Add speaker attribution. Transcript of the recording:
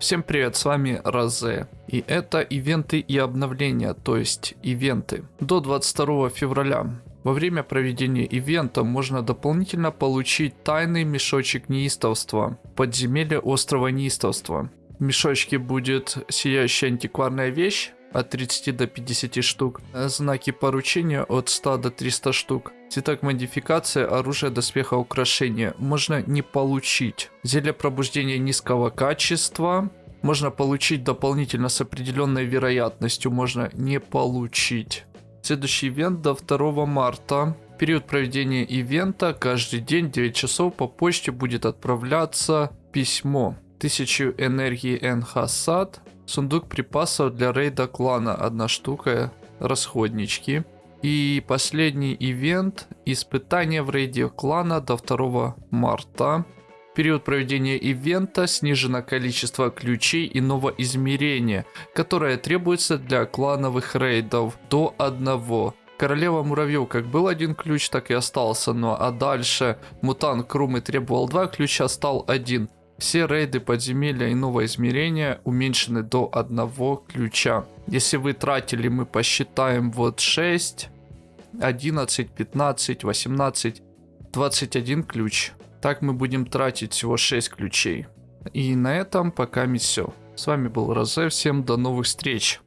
Speaker 1: Всем привет, с вами Розе. И это ивенты и обновления, то есть ивенты. До 22 февраля. Во время проведения ивента можно дополнительно получить тайный мешочек неистовства, подземелье острова неистовства. В мешочке будет сияющая антикварная вещь, от 30 до 50 штук, знаки поручения от 100 до 300 штук, цветок модификации, оружие, доспеха, украшения можно не получить. Зелье пробуждения низкого качества можно получить дополнительно с определенной вероятностью, можно не получить. Следующий ивент до 2 марта. Период проведения ивента каждый день 9 часов по почте будет отправляться письмо. 1000 энергии НХ САД Сундук припасов для рейда клана. Одна штука. Расходнички. И последний ивент. Испытание в рейде клана до 2 марта. период проведения ивента снижено количество ключей иного измерения, которое требуется для клановых рейдов до одного. Королева муравьев как был один ключ, так и остался, ну а дальше мутант Крумы требовал два ключа, стал один. Все рейды подземелья иного измерения уменьшены до одного ключа. Если вы тратили, мы посчитаем вот 6, 11, 15, 18, 21 ключ. Так мы будем тратить всего 6 ключей. И на этом пока все. С вами был Розе, всем до новых встреч.